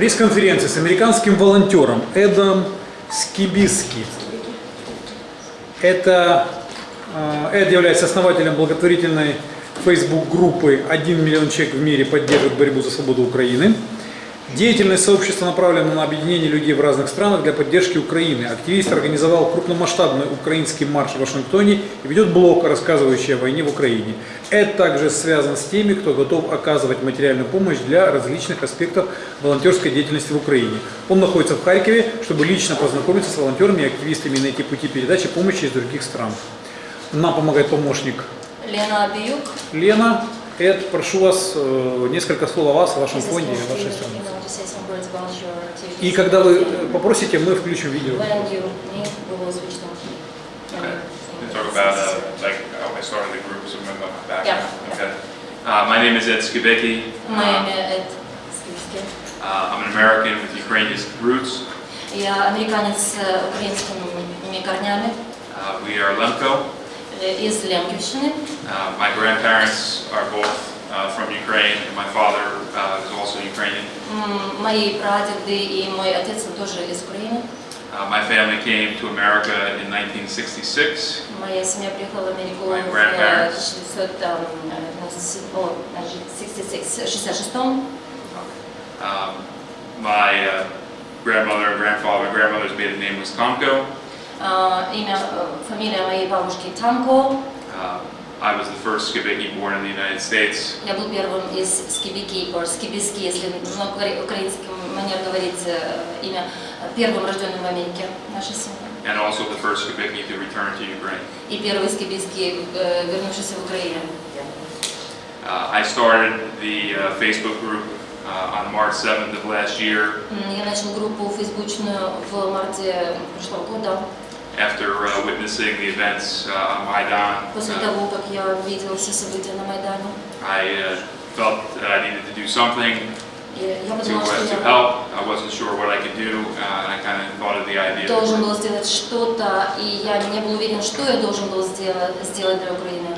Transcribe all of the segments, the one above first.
пресс-конференции с американским волонтером Эдом Скибиски. Это, э, Эд является основателем благотворительной Facebook-группы «1 миллион человек в мире поддерживают борьбу за свободу Украины». Деятельность сообщества направлена на объединение людей в разных странах для поддержки Украины. Активист организовал крупномасштабный украинский марш в Вашингтоне и ведет блог, рассказывающий о войне в Украине. Это также связан с теми, кто готов оказывать материальную помощь для различных аспектов волонтерской деятельности в Украине. Он находится в Харькове, чтобы лично познакомиться с волонтерами и активистами и найти пути передачи помощи из других стран. Нам помогает помощник Лена Абиюк. Лена. Эд, прошу вас э, несколько слов о вас, о вашем фонде и о вашей стране. И когда вы э, попросите, мы включим видео. Uh, my. Uh, name is Ed Skibicki. Мое Uh, имя Эд Скибиски. uh, I'm an American with Ukrainian roots. Я американец с э, украинскими корнями Uh, we are Lemko. э, из Лемківщини. Uh, my grandparents are both uh, from Ukraine, and my father uh, is also Ukrainian. М, Мои прадеды и мой отец тоже из Украины. Uh, my family came to America in 1966. Моя семья приехала в Америку My в grandparents. 1966 Um, my uh, grandmother and grandfather, my grandmother's maiden name was Tomko. А, Имя, фамилия моей бабушки Танко. Uh, I was the first Skibicki born in the United States. Я был первым из Скибики, or Скибиски, если на укра- украинском манер говорить э, имя, первым рожденным в Америке нашей семьи. and also the first Skibicki to return to Ukraine. И первый Скибиски, э, вернувшийся в Украину. Uh, I started the uh, Facebook group uh, on March 7th of last year Я начал группу фейсбучную в марте прошлого года, after uh, witnessing the events uh, on Maidan. После uh, того, как. I uh, felt that I needed to do something to, uh, to help. I wasn't sure what I could do, and I kind of thought of the idea. Должен был сделать что-то, и я не был уверен, что я должен был сделать сделать для Украины.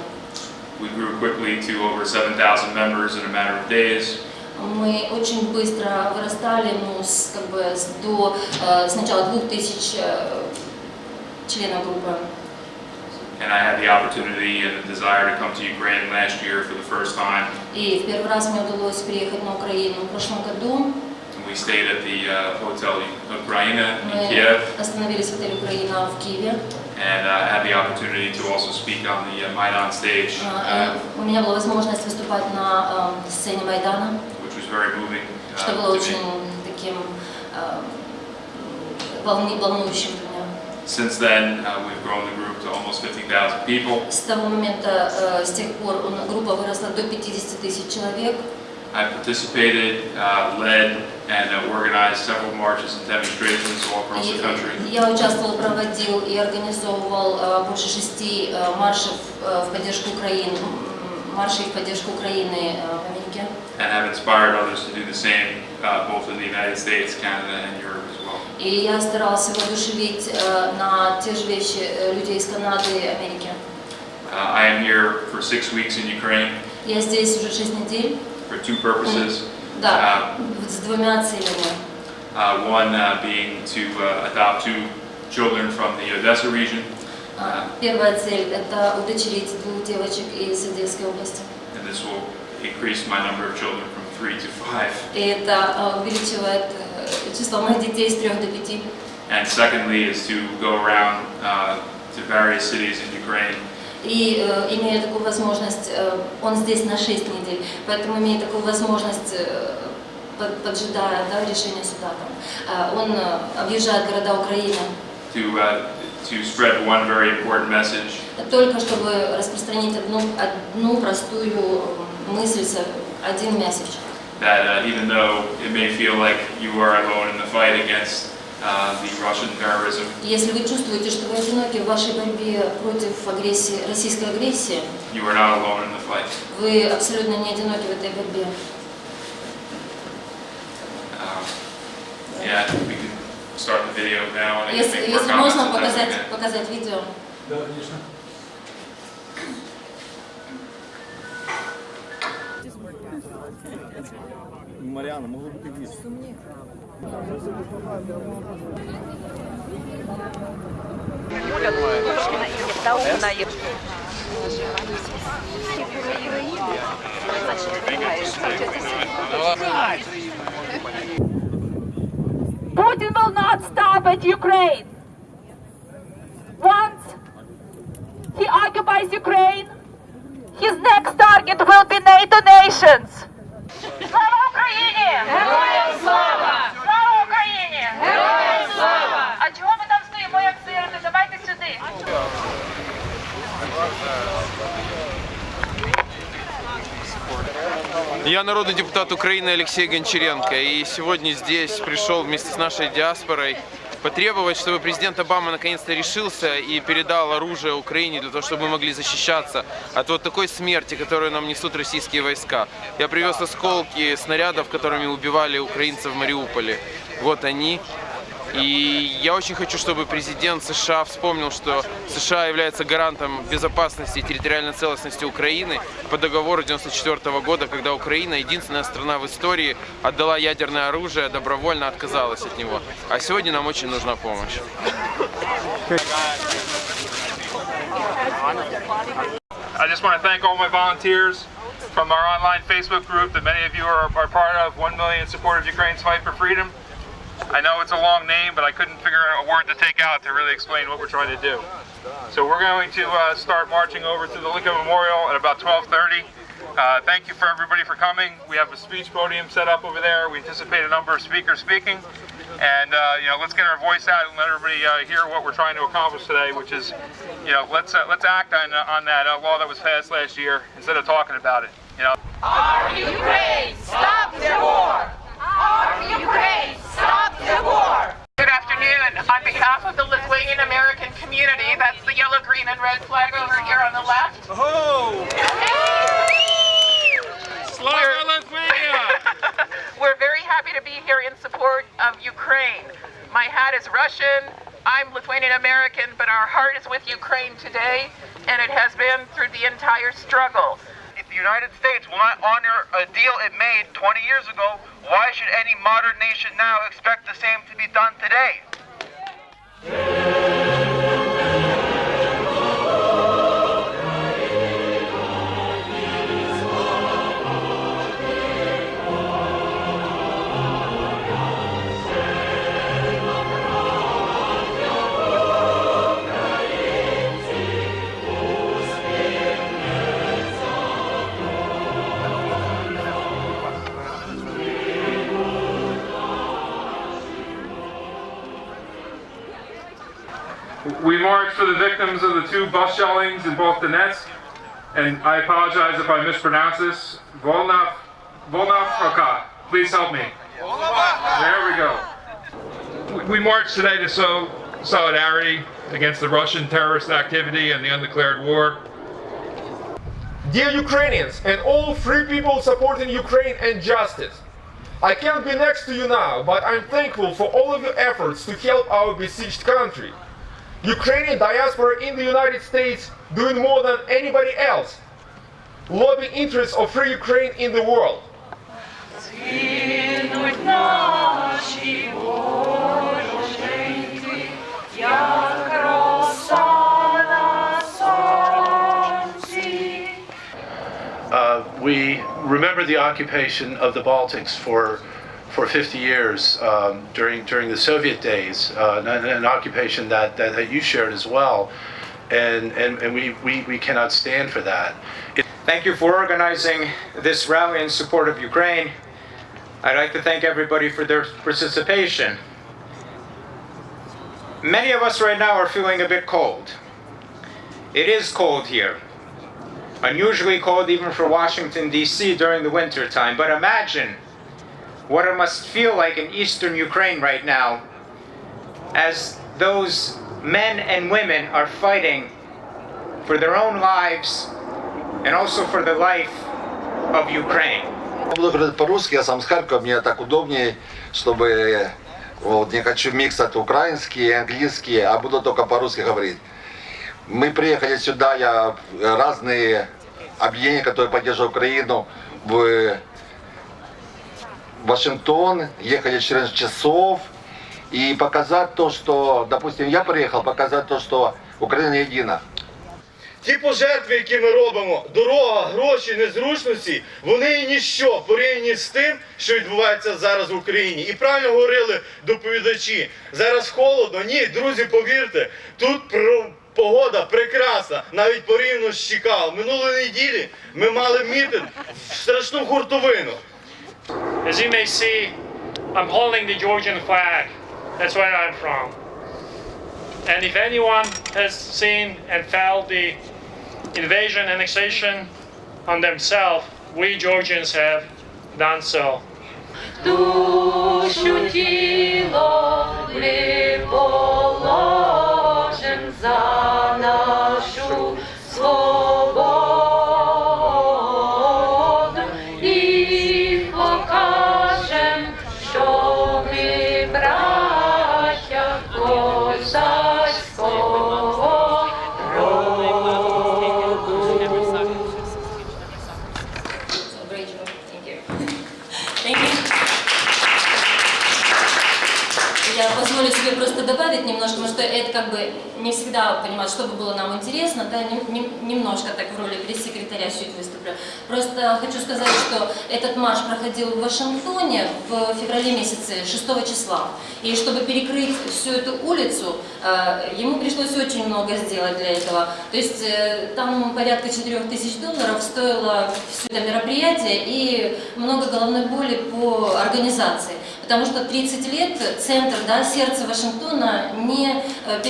We grew quickly to over 7,000 members in a matter of days. мы очень быстро вырастали, ну, с, как бы, до э, сначала 2000 члена группы. And I had the opportunity and the desire to come to Ukraine last year for the first time. И в первый раз мне удалось приехать на Украину в прошлом году. We stayed at the uh, hotel Ukraina in Kiev. Остановились в отеле Украина в Киеве. And I had the opportunity to also speak on the uh, Maidan stage. У меня была возможность выступать на сцене Майдана. Which was very moving. Что было очень таким волнующим. Since then, uh, we've grown the group to almost 50,000 people. С того момента, э, с тех пор он- группа выросла до 50 тысяч человек. I participated, uh, led, and uh, organized several marches and demonstrations all across the country. И Я участвовал, проводил и организовывал э, больше шести э, маршев э, в поддержку Украины, м, маршей в поддержку Украины э, в Америке. and have inspired others to do the same, uh, both in the United States, Canada, and Europe as well. И я старался воодушевить э, на те же вещи э, людей из Канады и Америки. Uh, I am here for six weeks in Ukraine Я здесь уже шесть недель, for two purposes. да, с двумя целями. Uh, one uh, being to uh, adopt two children from the Odessa region, А, Первая цель – это удочерить двух девочек из Одесской области. and this will increase my number of children from three to five. И это э, увеличивает число моих детей с трех до пяти. And secondly is to go around uh, to various cities in Ukraine И э, имея такую возможность, э, он здесь на 6 недель, поэтому имея такую возможность, э, под- поджидая да, решения суда, там, э, он э, объезжает города Украины, to, uh, to spread one very important message только чтобы распространить одну, одну простую э, мысль, один месседж. that uh, even though it may feel like you are alone in the fight against uh, the Russian terrorism, Если вы чувствуете, что вы одиноки в вашей борьбе против агрессии, российской агрессии, you are not alone in the fight. вы абсолютно не одиноки в этой борьбе. Um, yeah, we can start the video now. and I can Если, make more если comments можно if that's показать, okay. показать видео. Да, конечно. Маріана, могло бути більше. Putin will not stop at Ukraine. Once he occupies Ukraine, his next target will be NATO nations. Слава Україні! Героям слава! Слава Україні! Героям слава! А чого ми там стоїмо, як сироти? Давайте сюди. Я народный депутат Украины Алексей Гончаренко, и сегодня здесь пришел вместе с нашей диаспорой потребовать, чтобы президент Обама наконец-то решился и передал оружие Украине для того, чтобы мы могли защищаться от вот такой смерти, которую нам несут российские войска. Я привез осколки снарядов, которыми убивали украинцев в Мариуполе. Вот они. И я очень хочу, чтобы президент США вспомнил, что США является гарантом безопасности и территориальной целостности Украины по договору 1994 года, когда Украина, единственная страна в истории, отдала ядерное оружие, добровольно отказалась от него. А сегодня нам очень нужна помощь. I just want to thank all my volunteers from our online Facebook group that many of you are, are part of, 1 million supporters Ukraine's fight for freedom. I know it's a long name, but I couldn't figure out a word to take out to really explain what we're trying to do. So we're going to uh, start marching over to the Lincoln Memorial at about 1230. Uh, thank you for everybody for coming. We have a speech podium set up over there. We anticipate a number of speakers speaking. And, uh, you know, let's get our voice out and let everybody uh, hear what we're trying to accomplish today, which is, you know, let's, uh, let's act on, on that uh, law that was passed last year instead of talking about it, you know. Ukraine, stop the war! Our Ukraine, the war! Good afternoon. On behalf of the Lithuanian American community, that's the yellow, green, and red flag over here on the left. We're, we're very happy to be here in support of Ukraine. My hat is Russian. I'm Lithuanian American, but our heart is with Ukraine today, and it has been through the entire struggle. The United States will not honor a deal it made 20 years ago, why should any modern nation now expect the same to be done today? Two bus shellings in both Donetsk, and I apologize if I mispronounce this. Volnov, Volnovka, please help me. There we go. We- We march today to show solidarity against the Russian terrorist activity and the undeclared war. Dear Ukrainians and all free people supporting Ukraine and justice, I can't be next to you now, but I'm thankful for all of your efforts to help our besieged country. Ukrainian diaspora in the United States doing more than anybody else, lobbying interests of free Ukraine in the world. Uh, we remember the occupation of the Baltics for for 50 years um, during during the Soviet days, uh, an, an occupation that, that, that you shared as well, and and, and we, we, we cannot stand for that. It, Thank you for organizing this rally in support of Ukraine. I'd like to thank everybody for their participation. Many of us right now are feeling a bit cold. It is cold here. Unusually cold even for Washington, D.C. during the winter time. But imagine what it must feel like in eastern Ukraine right now as those men and women are fighting for their own lives and also for the life of Ukraine. Буду говорить по-русски, я сам с Харькова, мне так удобнее, чтобы вот, не хочу миксать украинский и английский, а буду только по-русски говорить. Мы приехали сюда, я разные объединения, которые поддерживают Украину, в в Вашингтон, ехали 14 часов и показать то, что, допустим, я приехал показать то, что Украина едина. Ті пожертви, які ми робимо, дорога, гроші, незручності, вони і ніщо порівняні з тим, що відбувається зараз в Україні. І правильно говорили доповідачі. Зараз холодно. Ні, друзі, повірте, тут погода прекрасна, навіть порівняно з Чикаго. Минулої неділі ми мали мітинг в страшну хуртовину. As you may see, I'm holding the Georgian flag. That's where I'm from. And if anyone has seen and felt the invasion, annexation on themselves, we Georgians have done so. Душу потому что это как бы не всегда понимать, что бы было нам интересно, да, нем- нем- немножко так в роли пресс-секретаря чуть выступлю. Просто хочу сказать, что этот марш проходил в Вашингтоне в феврале месяце, 6 числа. И чтобы перекрыть всю эту улицу, э, ему пришлось очень много сделать для этого. То есть э, там порядка 4 тысяч долларов стоило все это мероприятие и много головной боли по организации. Потому что 30 лет центр, да, сердце Вашингтона не э,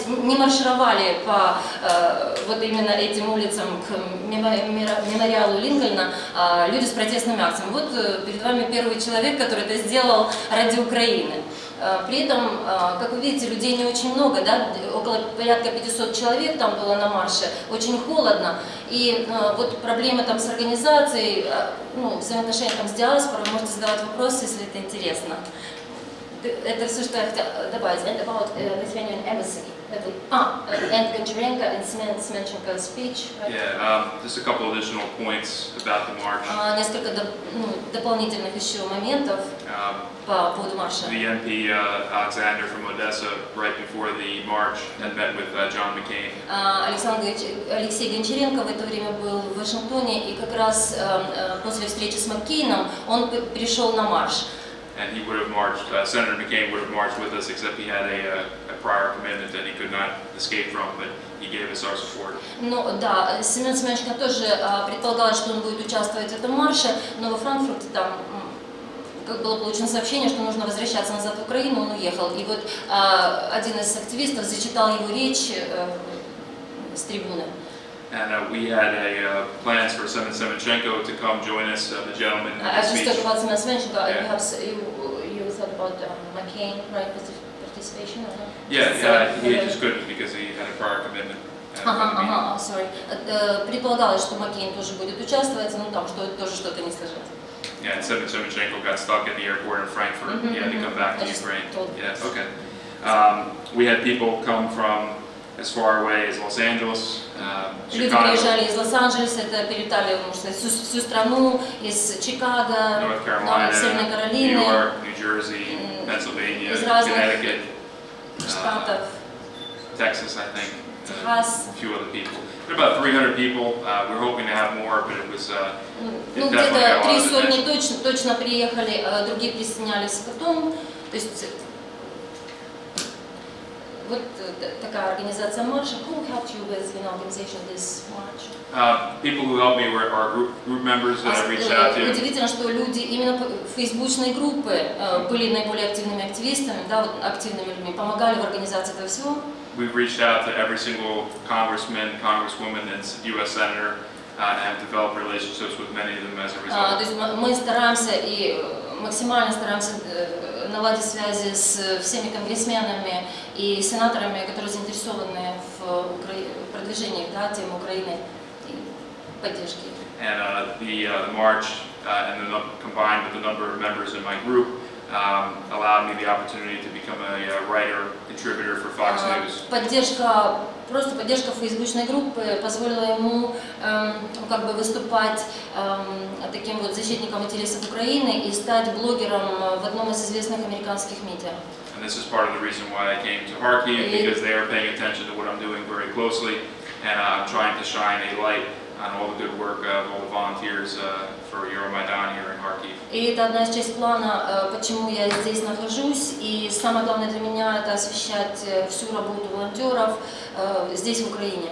перекрывались, не маршировали по э, вот именно этим улицам к мемориалу Линкольна а, люди с протестными акциями. Вот э, перед вами первый человек, который это сделал ради Украины. Э, При этом, э, как вы видите, людей не очень много, да, около порядка 500 человек там было на марше, очень холодно. И э, вот проблемы там с организацией, э, ну, взаимоотношения там с диаспорой, можете задавать вопросы, если это интересно. Это все, что я хотела добавить. And about uh, Lithuanian embassy. А, э, and Гончаренко and Semenченko speech. right? Yeah, um, just a couple additional points about the march. А, Несколько доп- ну, дополнительных еще моментов Um, по поводу марша. The MP uh, Alexander from Odessa, right before the march, had met with uh, John McCain. А, Александр Алексей Гончаренко в это время был в Вашингтоне, и как раз э, э, после встречи с Маккейном он пришел на марш. And he would have marched, uh, Senator McCain would have marched with us, except he had a, uh, prior commitment that he could not escape from, but he gave us our support. Ну да, Семен Семенович тоже а, предполагалось, что он будет участвовать в этом марше, но во Франкфурте там как было получено сообщение, что нужно возвращаться назад в Украину, он уехал. И вот а, один из активистов зачитал его речь э, с трибуны. And uh, we had a, uh, plans for Semen Semenchenko to come join us, uh, the gentleman I just talked about and you Yeah. have, s- you, you thought about um, McCain, right, partic- participation? or not? Yeah, So, yeah, he uh, just couldn't because he had a prior commitment. at Ага, the meeting. ага, sorry. Э, Предполагалось, что Маккейн тоже будет участвовать, но там что тоже что-то не сложилось. Yeah, and Semen Semenchenko got stuck at the airport in Frankfurt. Mhm, He had to come back to I just Ukraine. told you. Yes, okay. Um, we had people come from as far away as Los Angeles, um, Люди приезжали из Лос-Анджелеса, это перелетали, сказать, всю, всю страну, из Чикаго, North да, Северной Carolina, New Каролины, York, New Jersey, Pennsylvania, из разных Connecticut, штатов, Texas, I think. Техас. A few other people. There are about 300 people. Uh, we're hoping to have more, but it was. Uh, Ну, где-то три сотни точно, точно приехали, а другие присоединялись потом. То есть вот э, т- такая организация марша. Who helped you with, you know, organization this march? Uh, people who helped me were are group, group members that А, I reached э, out to. Удивительно, что люди именно п- фейсбучные группы э, были наиболее активными активистами, да, вот активными людьми, помогали в организации этого всего. We've reached out to every single congressman, congresswoman, and U.S. senator, uh, and have developed relationships with many of them as a А, То result. есть мы мы стараемся и э, максимально стараемся э, наладить связи с всеми конгрессменами и сенаторами, которые заинтересованы в продвижении да, темы Украины и поддержки. And uh, the, uh, march uh, and the combined with the number of members in my group um, allowed me the opportunity to become a, uh writer, contributor for Fox А, News. Поддержка, просто поддержка фейсбучной группы позволила ему эм, ну, как бы выступать эм, таким вот защитником интересов Украины и стать блогером в одном из известных американских медиа. And this is part of the reason why I came to Kharkiv, И- because they are paying attention to what I'm doing very closely, and uh, I'm trying to shine a light on all the good work of all the volunteers uh, for Euromaidan here in Kharkiv. И это одна из часть плана, э, почему я здесь нахожусь. И самое главное для меня это освещать э, всю работу волонтеров э, здесь, в Украине.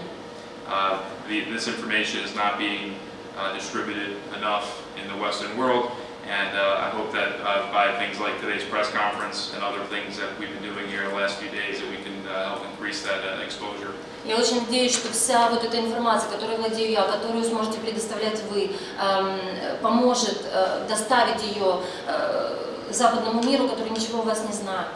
Uh, the, this information is not being uh, distributed enough in the Western world, and uh, I hope that uh, by things like today's press conference and other things that we've been doing here the last few days, that we can uh, help increase that uh, exposure. Я очень надеюсь, что вся вот эта информация, которой владею я, которую сможете предоставлять вы, эм, поможет э, доставить ее э, западному миру, который ничего о вас не знает.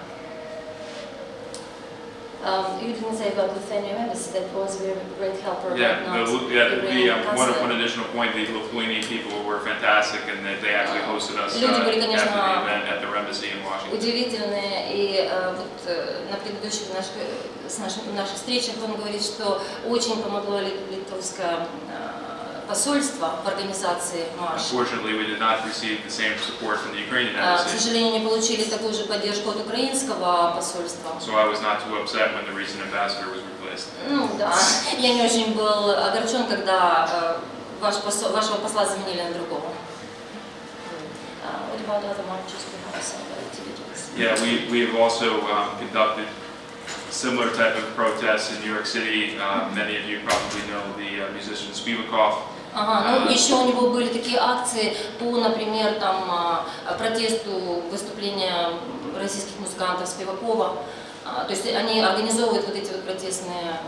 Um, you didn't say about Lithuania embassy that was a great helper, Yeah, the, yeah, the, Ukrainian um, one, one additional point, the Lithuanian people were fantastic, and that they actually hosted us uh, Люди after были, the конечно, event at their embassy in Washington. удивительные. И э, вот э, на предыдущих наших, э, с наших, наших встречах он говорит, что очень помогло лит- э, посольство в организации А, К сожалению, не получили такую же поддержку от украинского посольства. so I was not too upset when the recent ambassador was replaced. Ну да, я не очень был огорчен, когда э, ваш посол- вашего посла заменили на другого. Uh, What about other marches we have some activities? Yeah, we, we have also um, conducted similar type of protests in New York City. Uh, Many of you probably know the uh, musician Spivakov. Ага, ну еще у него были такие акции по, например, там а, протесту выступления российских музыкантов Спивакова. А, То есть они организовывают вот эти вот протестные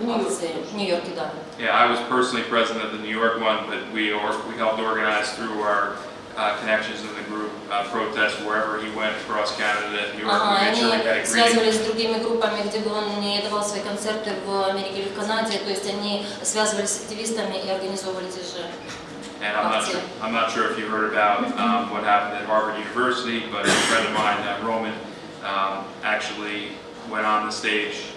м, акции в Нью-Йорке, да. Yeah, I was personally present at the New York one, but we, or, we helped organize through our uh, connections in the group uh, protests wherever he went across Canada and New York. Ага, We made sure we had a они greeting. связывались с другими группами, где бы он не давал свои концерты в Америке или в Канаде, то есть они связывались с активистами и организовывали те же And I'm not, акции. sure, I'm not sure if you heard about um, what happened at Harvard University, but a friend of mine, uh, Roman, um, actually went on the stage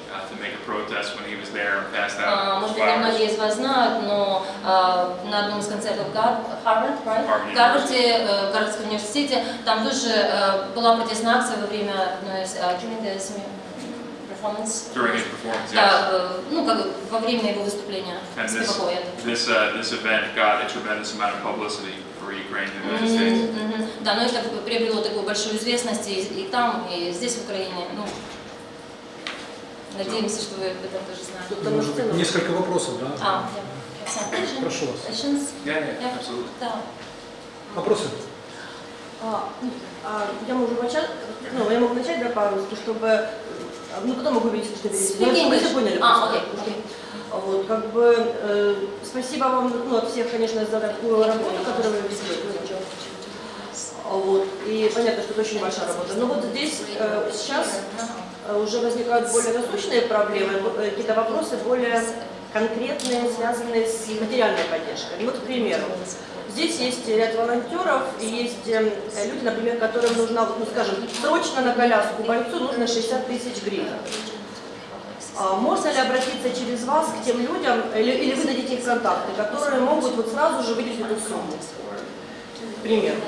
Может быть, многие из вас знают, но а, на одном из концертов Гар- Harvard, right? Harvard в Гарварде, э, в Гарвардском университете, там тоже э, была протестная акция во время одной из а, during the performance. During his performance, yes. Да, э, ну, как во время его выступления And this, this, uh, this event got a tremendous amount of publicity for Ukraine United Мгм, States. мгм. Да, но это приобрело такую большую известность и, и там, и здесь, в Украине. Ну, надеемся, что вы об этом тоже знаете. Может быть, несколько вопросов, да? А, yeah. Прошу вас. Questions? Yeah, yeah, absolutely. Да. Вопросы? А, ну, а, я могу начать, ну, я могу начать, да, по-русски, чтобы, э, ну, потом могу видеть, что перевести. Ну, чтобы все поняли. А, окей, окей. Вот, как бы, э, спасибо вам, ну, от всех, конечно, за такую работу, которую вы ведете. Вот, и понятно, что это очень большая работа. Но вот здесь э, сейчас уже возникают более насущные проблемы, э, какие-то вопросы более конкретные, связанные с материальной поддержкой. Вот, к примеру, здесь есть ряд волонтеров, и есть э, люди, например, которым нужна, ну, скажем, срочно на коляску бойцу нужно 60 тысяч гривен. А Можно ли обратиться через вас к тем людям, или, или вы дадите их контакты, которые могут вот сразу же выделить эту сумму? К примеру.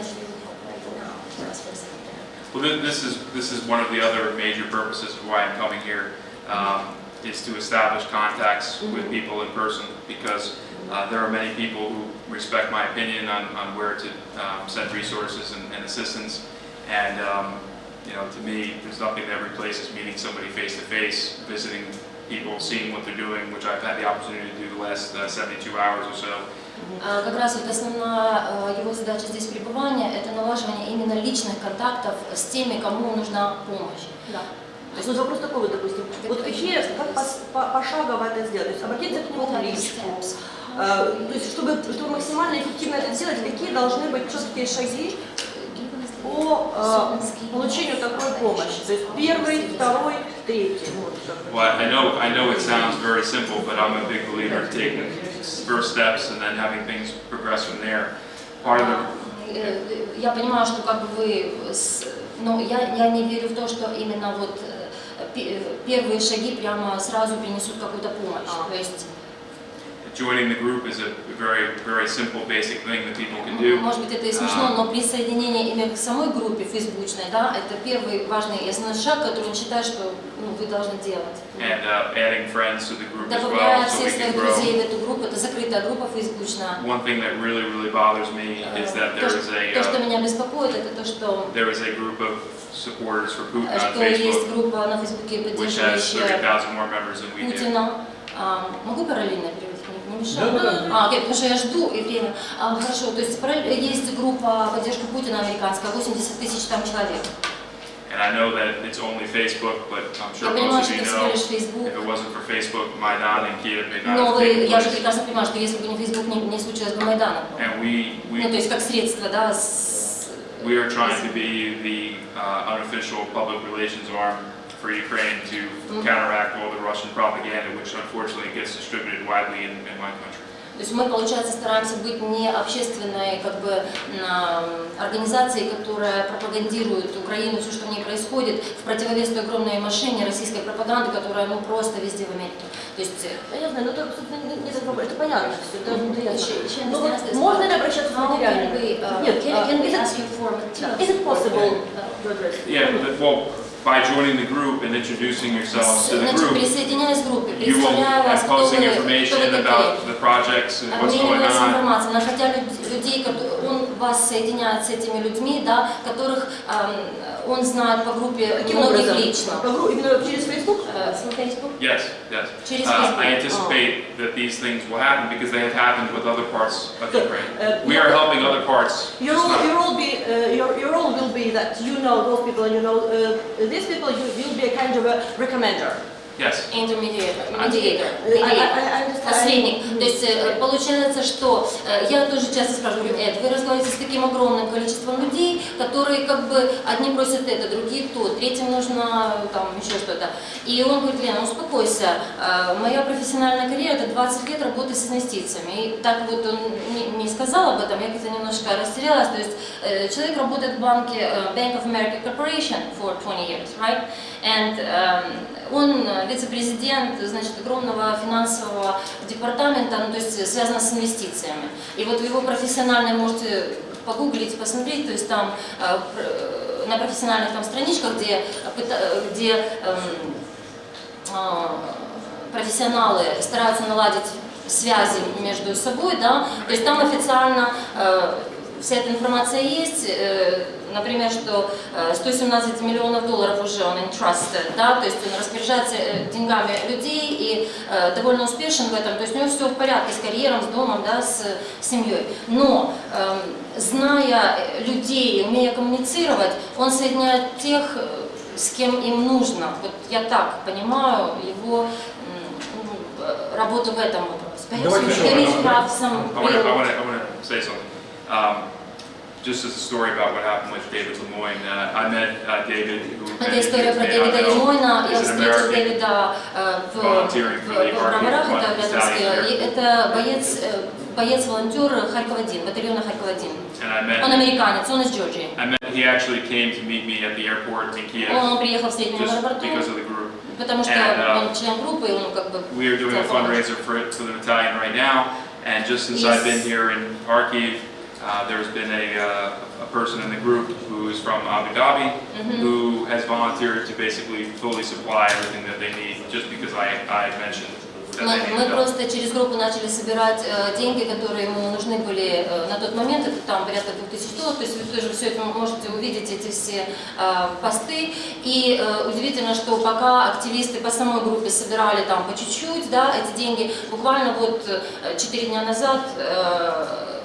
Well, thi- this is, this is one of the other major purposes of why I'm coming here, um, is to establish contacts with people in person, because uh, there are many people who respect my opinion on, on where to um, send resources and, and assistance. And, um, you know, to me, there's nothing that replaces meeting somebody face to face, visiting people, seeing what they're doing, which I've had the opportunity to do the last uh, 72 hours or so. А, Как раз вот основная э, его задача здесь пребывания – это налаживание именно личных контактов с теми, кому нужна помощь. Да. То есть вот вопрос такой, вот, допустим, вот какие, как пошагово это сделать? То есть обратиться к нему в личку. Э, То есть, чтобы, чтобы максимально эффективно это сделать, какие должны быть четкие шаги по э, получению такой помощи? То есть первый, второй, третий. Well, I know, I know it sounds very simple, but I'm a big believer in taking first steps and then having things progress from there. Part of the, Э, Я понимаю, что как бы вы Но я, я не верю в то, что именно вот э, пе- первые шаги прямо сразу принесут какую-то помощь. То есть, Joining the group is a very, very simple, basic thing that people can do. может быть, это и смешно, Um, но присоединение именно к самой группе фейсбучной, да, это первый важный и основной шаг, который он считает, что ну, вы должны делать. and uh, adding friends to the group as well, Добавляя so we всех своих друзей в эту группу, это закрытая группа фейсбучная. One thing that really, really bothers me is that there is a то, что uh, меня беспокоит, это то, что there is a group of supporters for Putin on есть Facebook, which has поддерживающая 30,000 more members than we do. Путина. Могу параллельно мешает? Да, да, да. А, окей, потому что я жду и время. А, хорошо, то есть есть группа поддержки Путина американская, 80 тысяч там человек. And I know that it's only Facebook, but I'm sure most of you know, if it wasn't for Facebook, Maidan and Kiev may not Но have вы, я же прекрасно понимаю, что если бы не Facebook, не, не случилось бы Майдана. And we, we, Ну, то есть как средство, да, с- we are trying to be the uh, unofficial public relations arm for Ukraine to counteract all the Russian propaganda, which unfortunately gets distributed widely in, in my country. То есть мы, получается, стараемся быть не общественной как бы, м, организацией, которая пропагандирует Украину, все, что в ней происходит, в противовес той огромной машине российской пропаганды, которая ну, просто везде в Америке. То есть... э, Понятно, но это, собственно, не- не такой- это понятно все, это, это ясно. Еще- еще Ну, вот можно ли обращаться can we, uh, Нет, can- а, can we is it- ask you for materials? Is it possible? Yeah, but, well, by joining the group and introducing yourselves to the group, you will be posting information about the projects and what's going on. Вас соединяет с этими людьми, да, которых эм, он знает по группе Каким многих образом? лично. По гру- Именно через Facebook? Э, с Facebook? Yes, yes. Через Uh, Facebook. I anticipate that these things will happen because they have happened with other parts of Ukraine. uh, We are helping other parts. Your role, your role be, uh, your, your role will be that you know those people and you know uh, these people. You will be a kind of a recommender. Yes. Intermediator, mediator, mediator, посредник. То есть э, получается, что э, я тоже часто спрашиваю, Эд, вы разговариваете с таким огромным количеством людей, которые как бы одни просят это, другие то, третьим нужно там еще что-то. И он говорит, Лена, успокойся, э, моя профессиональная карьера это 20 лет работы с инвестициями. И так вот он не, не сказал об этом, я как-то немножко растерялась. То есть человек работает в банке Bank of America Corporation for 20 years, right? And эм, он э, вице-президент, значит, огромного финансового департамента, ну, то есть связано с инвестициями. И вот его профессиональной можете погуглить, посмотреть, то есть там э, э, на профессиональных там страничках, где, где эм, профессионалы стараются наладить связи между собой, да, то есть там официально вся эта информация есть, например, что э, 117 миллионов долларов уже он entrusted, да, то есть он распоряжается э, деньгами людей и э, довольно успешен в этом, то есть у него все в порядке с карьером, с домом, да, с семьей. Но эм, зная людей, умея коммуницировать, он соединяет тех, э, с кем им нужно. Вот я так понимаю его ну, э, работу в этом вопросе. Давайте Perhaps еще you раз. have some I want to, I to, I want to say something. Um, just as a story about what happened with David Lemoyne, uh, I met uh, David, who Это many of история you про may Дэвида not know, Лимойна. Я is an встретил American Дэвида э, в, volunteering for the в Броварах, Army это рядом с Battalion и Это боец, э, боец-волонтер Харьков-1, батальона Харьков-1. And I met, Он американец, он из Джорджии. I met, he actually came to meet me at the airport in Kiev Он приехал в среднем just аэропорту, because of the group. потому что And, uh, он член группы, и он как бы... We are doing a хотел помочь. fundraiser for, for the battalion right now, and just since I've been here in Kharkiv, uh, there's been a, uh, a person in the group who is from Abu Dhabi, Mhm. who has volunteered to basically fully supply everything that they need, just because I, I mentioned Мы, мы просто через группу начали собирать э, деньги, которые ему нужны были э, на тот момент, это там порядка 2000 долларов, то есть вы тоже все это можете увидеть, эти все э, посты. И э, удивительно, что пока активисты по самой группе собирали там по чуть-чуть, да, эти деньги, буквально вот 4 дня назад э,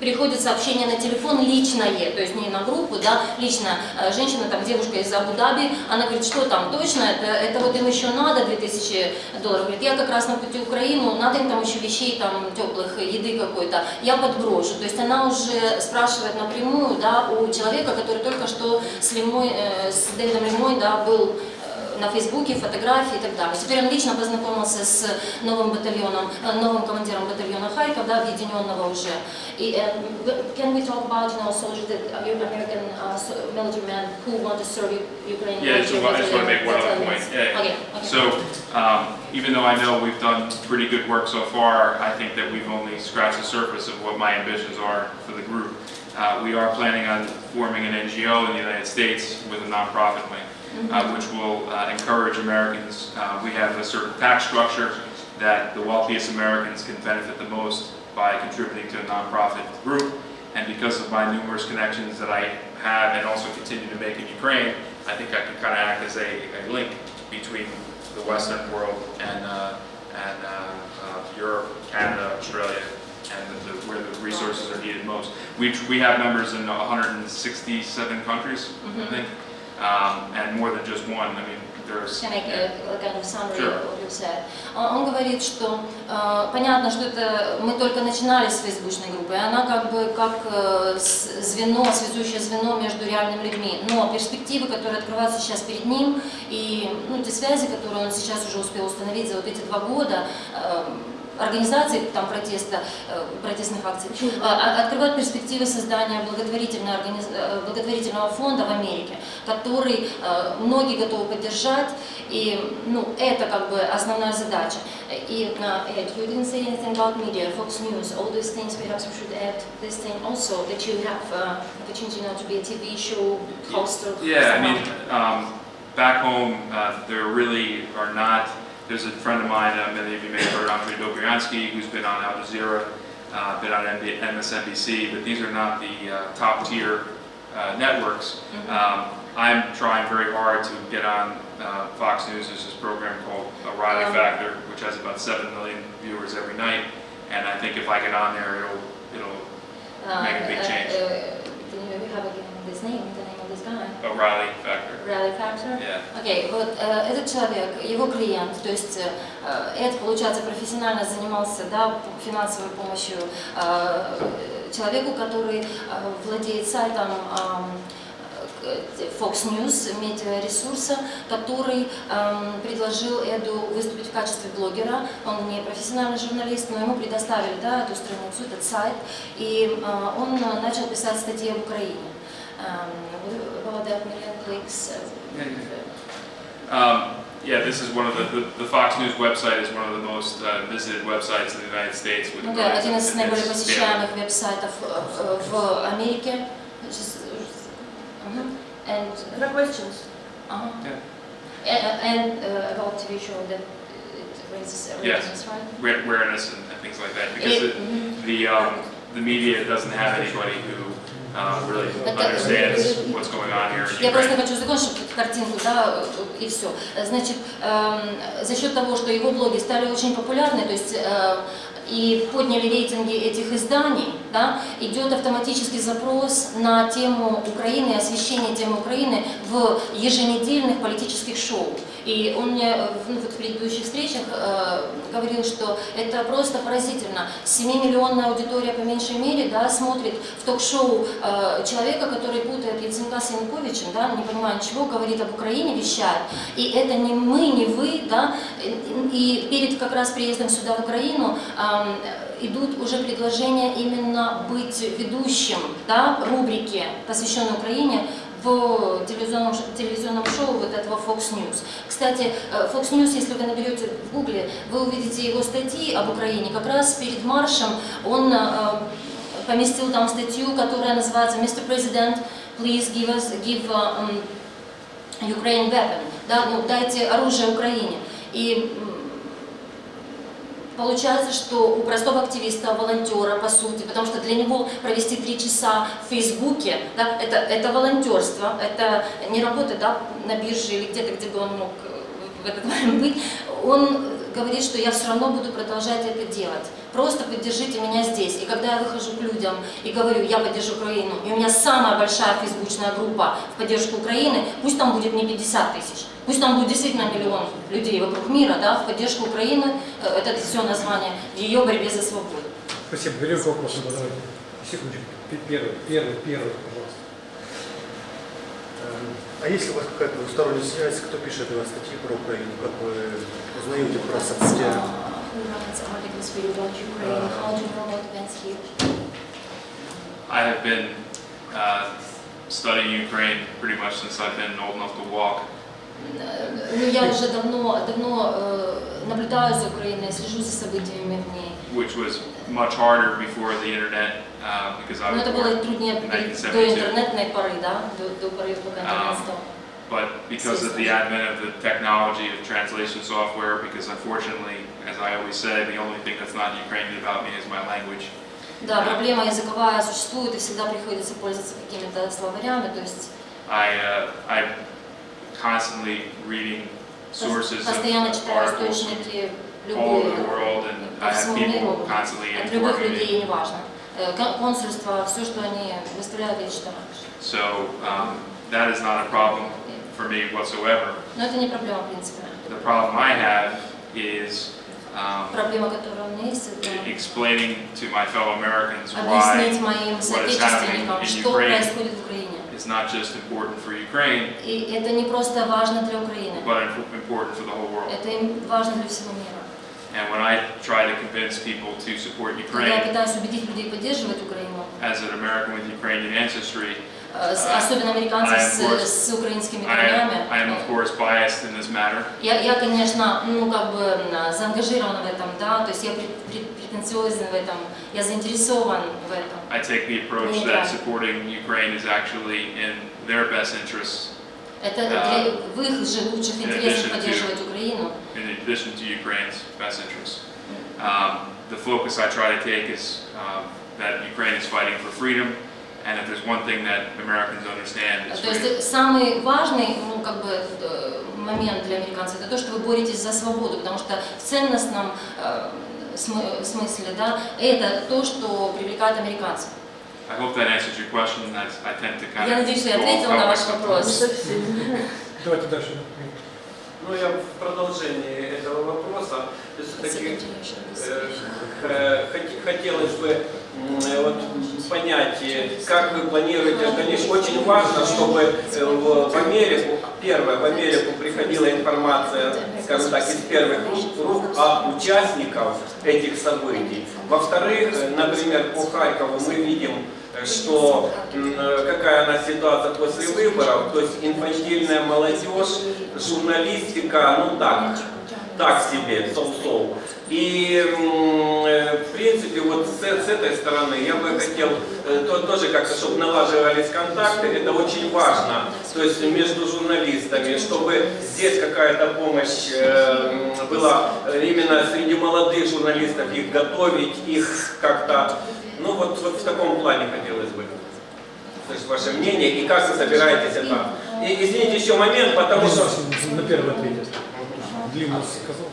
приходит сообщение на телефон личное, то есть не на группу, да, лично э, женщина, там девушка из Абу-Даби, она говорит, что там точно, это, это вот им еще надо 2000 долларов, говорит, я как раз на пути в Украину, надо им там еще вещей там теплых, еды какой-то, я подброшу, то есть она уже спрашивает напрямую, да, у человека, который только что с, Лимой, э, с Дэвидом Лимой, да, был э, на Фейсбуке фотографии и так далее. Теперь он лично познакомился с новым батальоном, э, новым командиром батальона Харьков, да, объединенного уже. И э, can we talk about, you know, soldiers that uh, American uh, so- military men who want to serve U- Ukraine? Yeah, so I just want to make one other point. Yeah. Okay, okay. So, um, even though I know we've done pretty good work so far, I think that we've only scratched the surface of what my ambitions are for the group. Uh, we are planning on forming an NGO in the United States with a nonprofit wing, uh, which will uh, encourage Americans. Uh, we have a certain tax structure that the wealthiest Americans can benefit the most by contributing to a nonprofit group. And because of my numerous connections that I have and also continue to make in Ukraine, I think I can kind of act as a, a link between the Western world and, uh, and uh, uh, Europe, Canada, Australia, and the, the, where the resources are needed most. We, we have members in 167 countries, I Mhm. think, um, and more than just one. I mean, there's. A kind of summary Sure. of you said? Он, говорит, что э, понятно, что это мы только начинали с фейсбучной группы, и она как бы как э, звено, связующее звено между реальными людьми. Но перспективы, которые открываются сейчас перед ним, и ну, те связи, которые он сейчас уже успел установить за вот эти два года, э, организации там протеста, э, протестных акций, э, открывают перспективы создания благотворительной организ- э, благотворительного фонда в Америке, который многие готовы поддержать, и ну, это как бы основная задача. И you didn't say anything about media, Fox News, all these things, perhaps we should add this thing also, that you have uh, opportunity now to be a TV show host or Yeah, I mean, um, back home, uh, there really are not, there's a friend of mine, uh, many of you may have heard, Andrei Dobryansky, who's been on Al Jazeera, uh, been on MB MSNBC, but these are not the uh, top tier uh, networks. Um, I'm trying very hard to get on uh, Fox News, there's this program called O'Reilly Um, Factor, which has about 7 million viewers every night, and I think if I get on there, it'll, it'll Uh, make a big change. you have again this name, guy? O'Reilly Factor. Rally Factor? Yeah. Окей, вот э, этот человек, его клиент, то есть э, Эд, получается, профессионально занимался да, финансовой помощью э, человеку, который э, владеет сайтом э, Fox News, медиаресурса, который эм, предложил Эду выступить в качестве блогера. Он не профессиональный журналист, но ему предоставили да, эту страницу, этот сайт, и э, он начал писать статьи об Украине. Um, about that million clicks. uh, Um, yeah, this is one of the, the, the Fox News website is one of the most uh, visited websites in the United States. With Ну да, regards один to из its наиболее spam. посещаемых веб-сайтов э, в Америке. Just- Мгм. And There are questions. uh-huh. Yeah. A- and uh, about TV show that it raises Yes, ratings, right? Ra- awareness and, and things like that. Because It- the, mhm. the, um, the media doesn't have anybody who uh, really Это- understands what's going on here in Я просто хочу закончить картинку, да, и все. Значит, эм, за счет того, что его блоги стали очень популярны, то есть э, и подняли рейтинги этих изданий, да, идет автоматический запрос на тему Украины, освещение темы Украины в еженедельных политических шоу. И он мне э, ну, вот в предыдущих встречах э, говорил, что это просто поразительно. 7-миллионная аудитория по меньшей мере да, смотрит в ток-шоу э, человека, который путает Яценюка с Януковичем, да, не понимая ничего, говорит об Украине, вещает. И это не мы, не вы, да, и перед как раз приездом сюда в Украину эм, идут уже предложения именно быть ведущим да, рубрики, посвященной Украине, в телевизионном, телевизионном шоу вот этого Fox News. Кстати, э, Fox News, если вы наберете в гугле, вы увидите его статьи об Украине. Как раз перед маршем он э, поместил там статью, которая называется «Mr. President, please give us, give um, Ukraine weapon». Да, ну, дайте оружие Украине. И Получается, что у простого активиста, волонтера, по сути, потому что для него провести три часа в Фейсбуке, да, это, это волонтерство, это не работа да, на бирже или где-то, где бы он мог э, в этот момент быть, он говорит, что я все равно буду продолжать это делать. Просто поддержите меня здесь. И когда я выхожу к людям и говорю, я поддержу Украину, и у меня самая большая фейсбучная группа в поддержку Украины, пусть там будет не 50 тысяч, пусть там будет действительно миллион людей вокруг мира, да, в поддержку Украины, э, это все название, в ее борьбе за свободу. Спасибо. Вопросам. Давайте. Секундочку. Первый, первый, первый, пожалуйста. А есть ли у вас какая-то двусторонняя связь? Кто пишет для вас статьи про Украину? Как вы узнаете про about events here? I have been uh, studying Ukraine pretty much since I've been old enough to walk. Ну, я уже давно, давно э, наблюдаю за Украиной, слежу за событиями в ней. which was much harder before the internet uh, because I was это было труднее до 1972. интернетной поры, да, до, до поры, пока интернет Um, стал. But because of the advent of the technology of translation software, because unfortunately, as I always say, the only thing that's not Ukrainian about me is my language. Да, проблема языковая существует, и всегда приходится пользоваться какими-то словарями, то есть I, uh, I'm constantly reading sources of постоянно читаю articles источники from all over любые, the world, and по I have всему people миру, constantly от любых informing me. людей, неважно. Э, кон- Консульство, все, что они выставляют, я читаю. So um, that is not a problem for me whatsoever. Но это не проблема, в принципе. The problem I have is um, Проблема, которая у меня есть, это explaining to my fellow Americans объяснить why моим what is happening соотечественникам, in что Ukraine происходит в Украине. is not just important for Ukraine, И это не просто важно для Украины, but imp- important for the whole world. это им важно для всего мира. And when I try to convince people to support Когда я Ukraine пытаюсь убедить людей поддерживать Украину, as an American with Ukrainian ancestry, э, с- uh, особенно американцев I am, of course- с, с украинскими I am, корнями, I am of course biased in this matter. я, я, конечно, ну, как бы м, заангажирована в этом, да, то есть я пред- пред- претенциозен в этом, я заинтересован в этом. I take the approach that supporting Ukraine is actually in their best interests, Это для, в их же лучших интересах поддерживать Украину. in addition to Ukraine's best interests. Um, the focus I try to take is um, that Ukraine is fighting for freedom, and if there's one thing that Americans understand, it's То есть э, самый важный ну, как бы, э, момент для американцев это то, что вы боретесь за свободу, потому что в ценностном э, смысле да, это то, что привлекает американцев. I hope that answers your question. I, I tend to kind Я of надеюсь, что я ответила на ваш вопрос. Давайте дальше. Ну, я в продолжении этого вопроса. Все-таки э, хот- хотелось бы э, вот, понять, э, как вы планируете, конечно, очень важно, чтобы э, в, в Америку, первое, в Америку приходила информация, скажем так, из первых рук, от участников этих событий. Во-вторых, э, например, по Харькову мы видим, э, что э, какая она ситуация после выборов, то есть инфантильная молодежь, журналистика, ну так, так себе, соу-соу. И, э, в принципе, вот с, с этой стороны я бы хотел э, то- тоже как-то, чтобы налаживались контакты, это очень важно, то есть между журналистами, чтобы здесь какая-то помощь э, была э, именно среди молодых журналистов, их готовить, их как-то, ну вот, вот в таком плане хотелось бы. слышать ваше мнение и как вы собираетесь это. И, извините, еще момент, потому что... На первый ответит. Длинно сказал.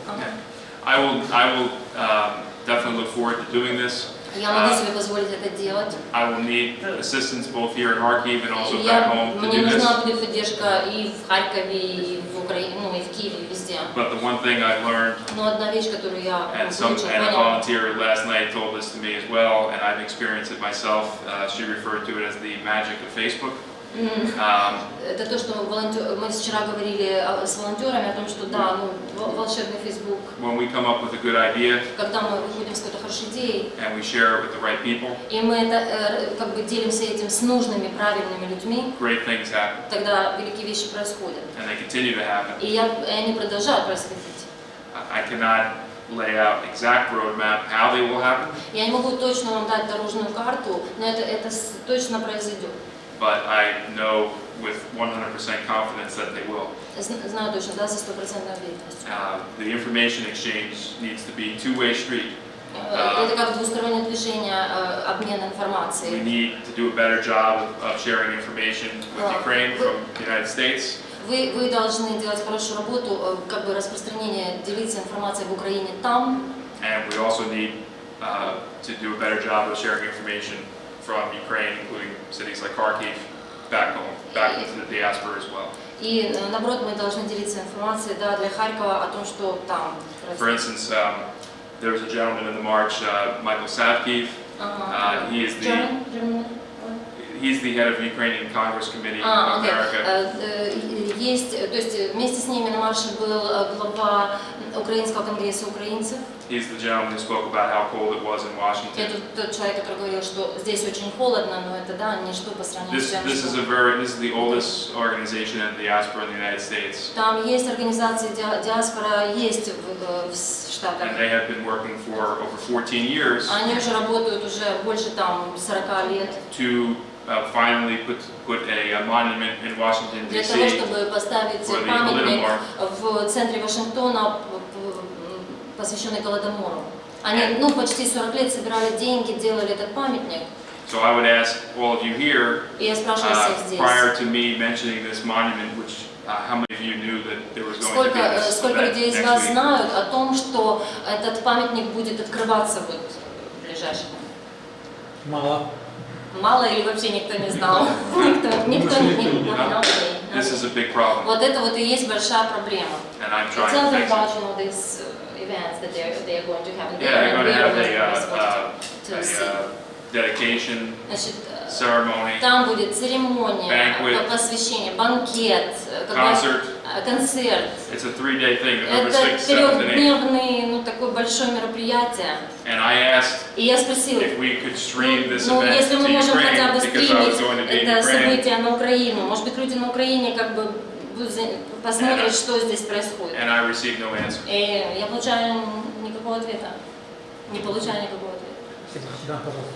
I will, I will um, definitely look forward to doing this. Я могу Uh, себе позволить это делать. I will need assistance both here in Kharkiv and also back Я, home to мне do this. нужна будет поддержка и в Харькове, и в Украине, ну и в Киеве, и везде. But the one thing I've learned, Но одна вещь, которую я and some получила, and a поняла, volunteer last night told this to me as well, and I've experienced it myself. Uh, she referred to it as the magic of Facebook. Um, это то, что волонтер- мы вчера говорили о- с волонтерами о том, что да, ну, вол- волшебный Facebook, when we come up with a good idea когда мы выходим с какой-то хорошей идеей, and we share it with the right people, и мы это, э, как бы делимся этим с нужными, правильными людьми, great things happen, тогда великие вещи происходят. and they continue to happen. И, я, и они продолжают происходить. I cannot lay out exact roadmap how they will happen, Я не могу точно вам дать дорожную карту, но это, это точно произойдет. but I know with 100% confidence that they will. Зн- Знаю точно, да, за стопроцентной уверенностью. Uh, the information exchange needs to be two-way street. Э, Это как двустороннее движение, э, обмен We информацией. need to do a better job of, of sharing information with Well, Ukraine from the United States. Вы, вы должны делать хорошую работу, э, как бы распространение, делиться информацией в Украине там, And we also need uh, to do a better job of sharing information from Ukraine, including cities like Kharkiv, back home, back into the diaspora as well. и э, наоборот мы должны делиться информацией да, для Харькова о том, что там. For instance, um, there was a gentleman in the march, uh, Michael Savkiv. Ага. Uh, he is the German? German? he's the head of Ukrainian Congress Committee А, окей. America. Э, э, Есть, э, то есть вместе с ними на марше был глава Украинского конгресса украинцев. He's the gentleman who spoke about how cold it was in Washington. Это тот человек, который говорил, что здесь очень холодно, но это да, ничто по сравнению This, с тем, this is a very, this is the oldest organization in diaspora in the United States. Там есть организации диа- диаспора, есть в- в Штатах. And they have been working for over 14 years Они уже работают уже больше там 40 лет to uh, finally put, put a, a monument in Washington, для того, чтобы поставить for the памятник в центре Вашингтона, посвященный Голодомору. Они, ну, почти 40 лет собирали деньги, делали этот памятник. So I would ask all of you here, uh, prior to me mentioning this monument, which uh, how many of you knew that there was going to be э, this сколько людей из вас week? знают о том, что этот памятник будет открываться вот в ближайшем? Мало. Мало или вообще никто не знал? Никто, никто не не знал. This is a big problem, Вот это вот и есть большая проблема. and I'm Tell trying to them fix about it. you know, these uh, events that they're, they're going to happen. Yeah, they're going to have a, uh, responsible uh, to a see. uh, dedication Значит, э, ceremony, там будет церемония, Banquet. посвящение, банкет, э, какой- concert. Э, концерт. It's a three-day thing, November Это 6th, 7th, and 8th. трехдневный, ну, такое большое мероприятие. And I asked И я спросила, if we could stream this ну, event если мы можем хотя бы Ukraine, I was стримить это событие на Украину, может быть, люди на Украине как бы посмотрят, что здесь происходит. And I received no answer. И я получаю никакого ответа. Не получаю никакого ответа. Да, пожалуйста.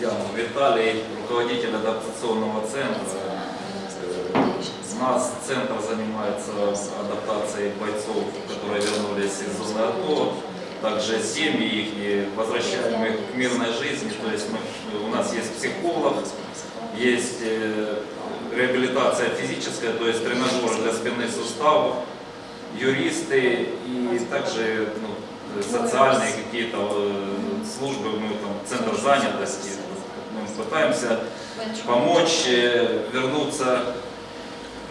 Я Виталий, руководитель адаптационного центра. Нас центр занимается адаптацией бойцов, которые вернулись из зоны АТО, также семьи их, возвращаем их к мирной жизни. То есть мы, у нас есть психолог, есть э, реабилитация физическая, то есть тренажеры для спинных суставов, юристы и также ну, социальные какие-то э, службы, мы там центр занятости, мы пытаемся помочь э, вернуться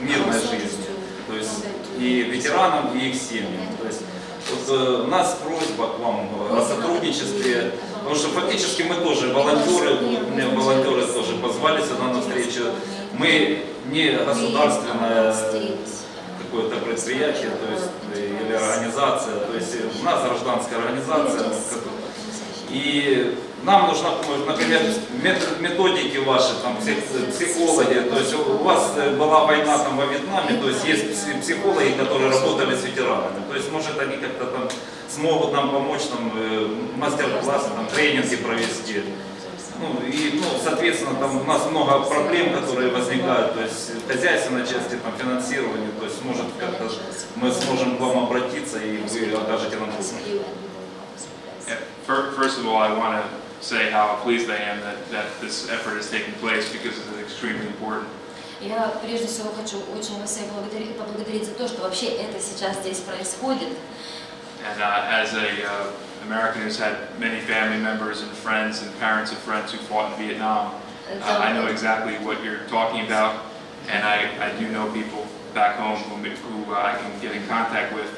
мирной жизни, то есть и ветеранам, и их семьям. То есть вот, э, у нас просьба к вам о сотрудничестве, потому что фактически мы тоже волонтеры, мне волонтеры тоже позвали сюда на встречу. Мы не государственное какое-то предприятие, то есть э, или организация, то есть у нас гражданская организация, и нам помощь, например, мет- методики ваши, там, псих- психологи, то есть у вас э, была война там во Вьетнаме, то есть есть пси- психологи, которые работали с ветеранами, то есть может они как-то там смогут нам помочь, там, э, мастер-классы, там, тренинги провести. Ну, и, ну, соответственно, там у нас много проблем, которые возникают, то есть хозяйственной части, там, финансирование, то есть, может, как-то мы сможем к вам обратиться, и вы окажете нам помощь. Fir- First of all, I want to say how pleased I am that, that this effort is taking place because it's extremely important. Я прежде всего хочу очень вас всех благодарить, поблагодарить за то, что вообще это сейчас здесь происходит. And uh, as a uh, American who's had many family members and friends and parents of friends who fought in Vietnam, uh, I know exactly what you're talking about, and I, I do know people back home who, who uh, I can get in contact with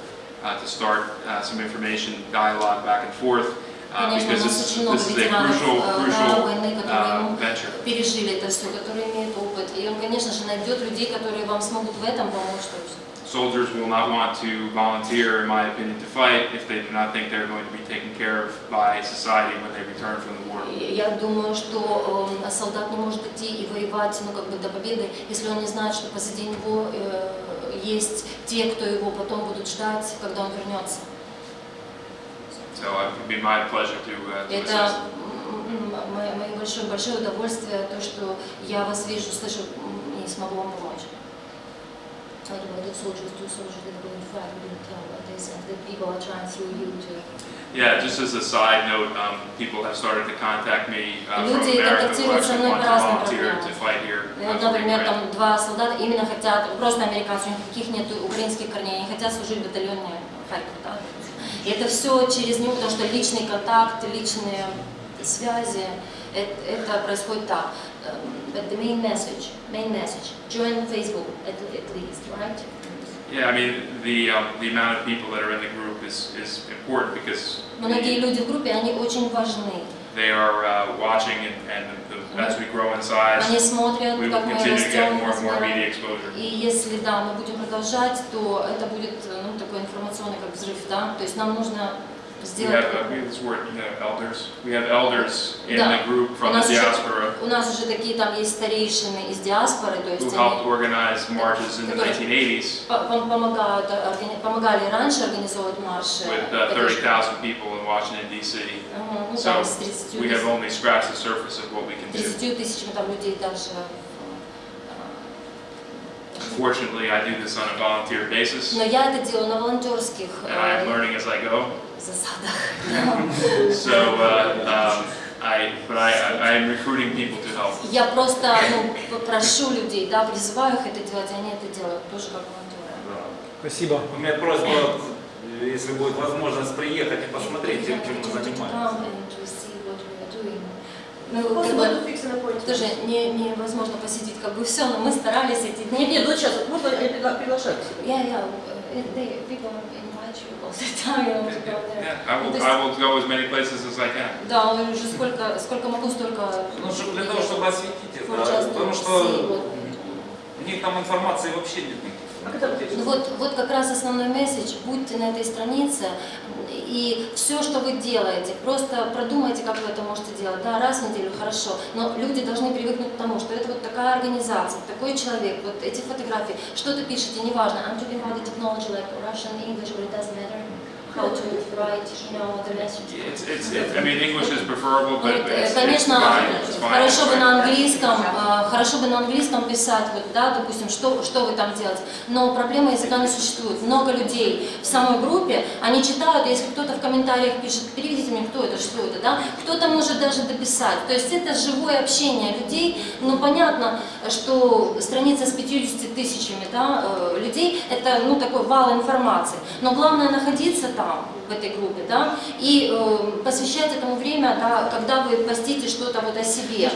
uh, to start uh, some information dialogue back and forth. Конечно, у нас очень много ветеранов crucial, э, войны, которые ну, venture. пережили это все, которые имеют опыт. И он, конечно же, найдет людей, которые вам смогут в этом помочь. Soldiers will not want to volunteer, in my opinion, to fight if they do not think they're going to be taken care of by society when they return from the war. Я думаю, что э, солдат не может идти и воевать ну, как бы до победы, если он не знает, что позади него э, есть те, кто его потом будут ждать, когда он вернется. So uh, it would be my pleasure to, uh, to Это мое, большое, большое удовольствие, то, что я вас вижу, слышу и смогу вам помочь. What about the soldiers, two soldiers that are going to fight, we didn't tell what they said, that people are trying through you to... Yeah, just as a side note, um, people have started to contact me uh, from America who actually want to volunteer to fight here. Uh, например, там два солдата именно хотят, просто американцы, у них никаких нет украинских корней, они хотят служить в батальоне Харьков, да? И это все через него, потому что личный контакт, личные связи, это, это происходит так. Um, But the main message, main message, join Facebook at, at least, right? Yeah, I mean, the, um, the amount of people that are in the group is, is important because Многие люди в группе, они очень важны, They are uh, watching, and, and the, as we grow in size, Они смотрят, we will continue to get more and more media exposure. И если, да, мы будем продолжать, то это будет, ну, такой информационный как взрыв, да. То есть нам нужно сделать... uh, У нас, уже, такие там есть старейшины из диаспоры, то есть они Которые 1980 по- пом- помогают, органи- помогали раньше организовывать марши. with uh, поддержки. 30,000 people in Washington, D.C. Ага, ну, So там с 30 we have тысяч- only scratched the surface of what we can do. 30 тысячами там людей даже. Fortunately, I do this on a volunteer basis, Но я это делаю на волонтерских and I am э, learning as I go. засадах. So, uh, um, I, but I, I am recruiting people to help. Я просто ну, прошу людей, да, призываю их это делать, и они это делают тоже как волонтеры. Спасибо. У меня просьба, если будет возможность приехать и посмотреть, чем чем мы занимаемся. Ну, как бы, тоже не, невозможно посетить как бы все, но мы старались эти дни. Нет, нет, вот сейчас, вот можно приглашать uh, they, people invite you all the time, I Ну, will, I will go as many places as I can. Да, уже сколько, сколько могу, столько... Ну, чтобы для того, чтобы осветить это, потому что у них там информации вообще нет никаких. Ну вот, вот как раз основной месседж, будьте на этой странице, и все, что вы делаете, просто продумайте, как вы это можете делать. Да, раз в неделю, хорошо, но люди должны привыкнуть к тому, что это вот такая организация, такой человек, вот эти фотографии, что ты пишете, неважно, I'm talking about the technology, like Russian, English, but it doesn't matter how to write, you know, the message. It's, it's, it, I mean, English is preferable, but it's, it's fine. It's fine. хорошо бы на английском, э, хорошо бы на английском писать, вот, да, допустим, что, что вы там делаете. Но проблема языка не существует. Много людей в самой группе, они читают, если кто-то в комментариях пишет, переведите мне, кто это, что это, да, кто-то может даже дописать. То есть это живое общение людей. Ну, понятно, что страница с 50 тысячами да, э, людей, это, ну, такой вал информации. Но главное находиться там, в этой группе, да, и э, посвящать этому время, да, когда вы постите что-то вот о себе.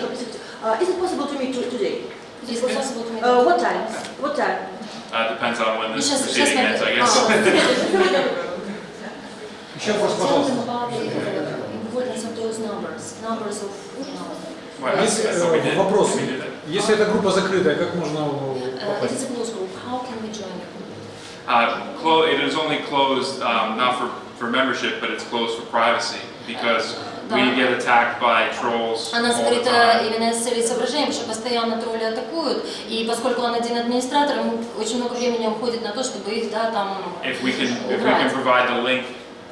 Uh, is it possible to meet to- today? Is it possible to meet Uh, what time? What time? Uh, depends on when this Сейчас- proceeding сейчас ends, I guess. Еще вопрос, пожалуйста. uh, Если, э, вопрос. Если эта группа закрытая, как можно uh, попасть? a closed group, how can we join it? Uh, clo- it is only closed, um, not for, for membership, but it's closed for privacy, because we Да. get attacked by trolls all Она the закрыта time. именно с целью соображения, потому что постоянно тролли атакуют, и поскольку он один администратор, ему очень много времени уходит на то, чтобы их, да, там, If we can, if we can provide the link,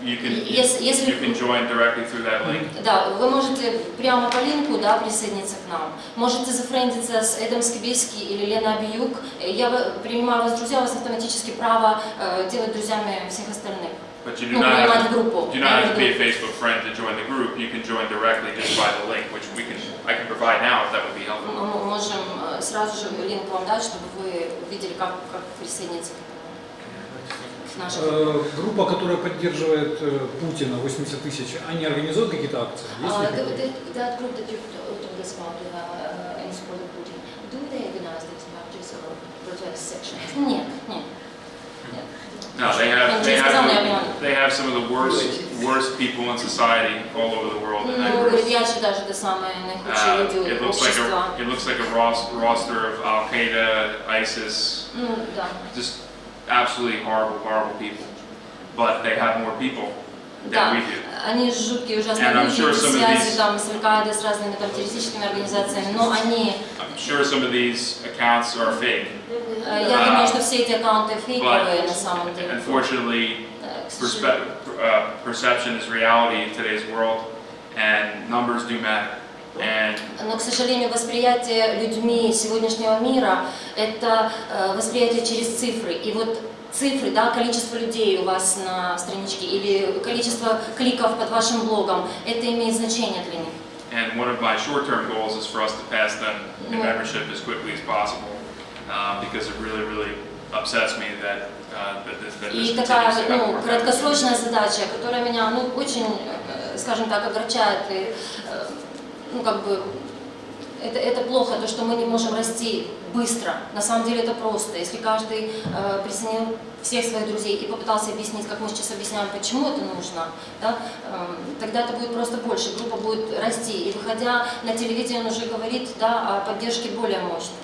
you can, Если- если- you can join directly through that link. Да, вы можете прямо по линку да, присоединиться к нам. Можете зафрендиться с Эдом Скибейски или Лена Абиюк. Я в- принимаю вас друзья, у вас автоматически право э, делать друзьями всех остальных. But you do Ну, not принимать have группу. do not have to be a Facebook friend to join the group. You can join directly just by the link, which we can, I can provide now if that would be helpful. Мы можем э, сразу же линк вам дать, чтобы вы увидели, как, как присоединиться к к нашей группе. Э, Группа, которая поддерживает э, Путина, 80 тысяч, они организуют какие-то акции? Есть ли Uh, the, the, that group that you told us about uh, uh, in support of Putin, do they organize these marches or protest sections? Нет, нет. нет. No, they have, they have, they have some of the worst, worst people in society all over the world in that Ну, group. Uh, it looks like общества. a, it looks like a ros- roster of Al Qaeda, ISIS, Ну, just absolutely horrible, horrible people. But they have more people than Да, we do. они жуткие, ужасные And I'm люди, sure some of связи these- там с Аль-Каидой, с разными там террористическими организациями, но они, I'm sure some of these accounts are fake. э, я Uh, думаю, что все эти аккаунты фейковые на самом деле. Unfortunately, Э, к perspe- uh, perception is reality in today's world, and numbers do matter. Но, к сожалению, восприятие людьми сегодняшнего мира – это э, восприятие через цифры. И вот цифры, да, количество людей у вас на страничке или количество кликов под вашим блогом, это имеет значение для них. And one of my short-term goals is for us to pass them in Yeah. membership as quickly as possible, uh, because it really, really upsets me that, uh, И такая ну, краткосрочная задача, которая меня, ну, очень, э, скажем так, огорчает и, э, ну, как бы, это, это плохо, то, что мы не можем расти быстро. На самом деле это просто. Если каждый э, присоединил всех своих друзей и попытался объяснить, как мы сейчас объясняем, почему это нужно, да, э, тогда это будет просто больше, группа будет расти. И выходя на телевидение, он уже говорит да, о поддержке более мощной.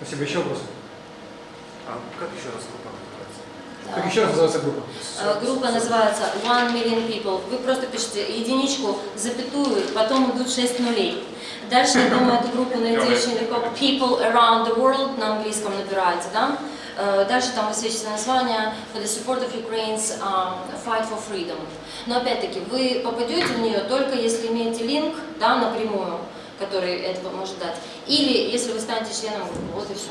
Спасибо. Еще вопросы? А как еще раз группа называется? Как еще раз называется группа? Э, Группа называется One Million People. Вы просто пишете единичку, запятую, потом идут 6 нулей. Дальше, я думаю, эту группу найти очень легко. People Around the World на английском набираете, да? Э, Дальше там высвечивается название For the support of Ukraine's um, fight for freedom. Но опять-таки, вы попадете в нее только если имеете линк, да, напрямую, который этого может дать. Или если вы станете членом группы, вот и все.